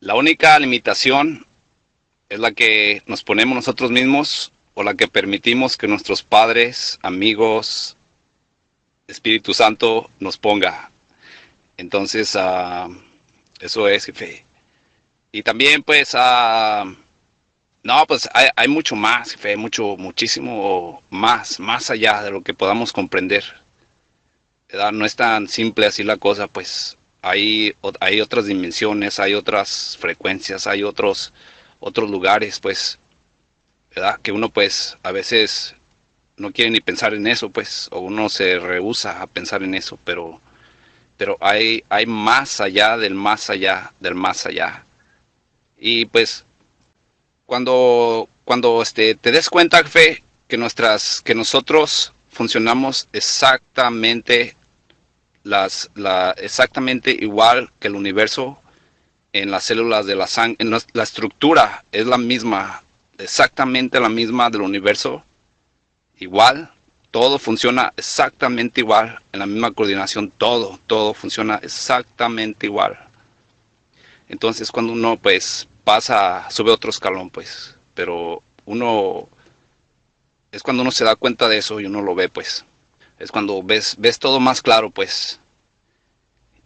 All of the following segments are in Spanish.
La única limitación es la que nos ponemos nosotros mismos o la que permitimos que nuestros padres, amigos, Espíritu Santo nos ponga. Entonces, uh, eso es, jefe. Y también, pues, uh, no, pues hay, hay, mucho más, jefe, mucho, muchísimo más, más allá de lo que podamos comprender. No es tan simple así la cosa, pues hay, hay otras dimensiones, hay otras frecuencias, hay otros, otros lugares, pues, ¿verdad? Que uno, pues, a veces no quiere ni pensar en eso, pues, o uno se rehúsa a pensar en eso, pero, pero hay, hay más allá del más allá, del más allá. Y pues, cuando, cuando este, te des cuenta, fe, que nuestras, que nosotros funcionamos exactamente las, la, exactamente igual que el universo en las células de la sangre, la, la, estructura es la misma, exactamente la misma del universo, igual, todo funciona exactamente igual, en la misma coordinación, todo, todo funciona exactamente igual. Entonces cuando uno pues pasa, sube otro escalón pues, pero uno, es cuando uno se da cuenta de eso y uno lo ve pues es cuando ves, ves todo más claro, pues.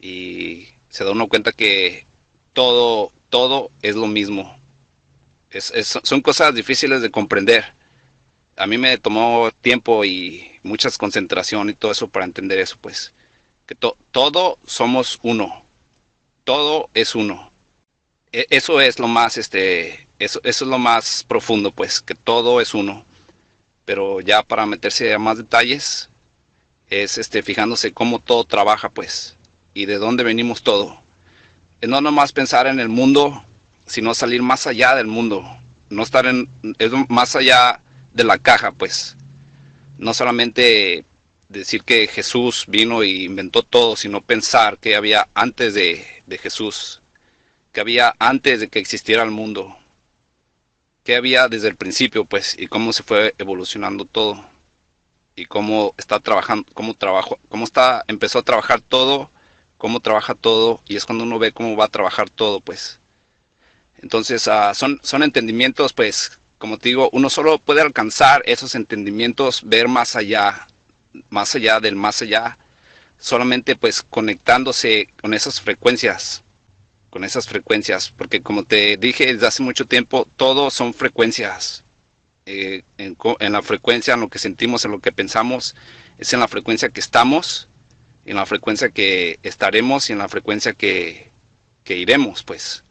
Y se da uno cuenta que todo, todo es lo mismo. Es, son cosas difíciles de comprender. A mí me tomó tiempo y mucha concentración y todo eso para entender eso, pues. Que to, todo somos uno. Todo es uno. E, eso es lo más, este, eso, eso es lo más profundo, pues, que todo es uno. Pero ya para meterse a más detalles, es este, fijándose cómo todo trabaja, pues, y de dónde venimos todo. Es no nomás pensar en el mundo, sino salir más allá del mundo, no estar en, más allá de la caja, pues. No solamente decir que Jesús vino y inventó todo, sino pensar que había antes de, de Jesús, que había antes de que existiera el mundo, que había desde el principio, pues, y cómo se fue evolucionando todo y cómo está trabajando, cómo trabajo, cómo está, empezó a trabajar todo, cómo trabaja todo, y es cuando uno ve cómo va a trabajar todo, pues. Entonces, uh, son, son entendimientos, pues, como te digo, uno solo puede alcanzar esos entendimientos, ver más allá, más allá del más allá, solamente pues conectándose con esas frecuencias, con esas frecuencias, porque como te dije desde hace mucho tiempo, todo son frecuencias, eh, en, en, la frecuencia, en lo que sentimos, en lo que pensamos, es en la frecuencia que estamos, en la frecuencia que estaremos y en la frecuencia que, que iremos, pues.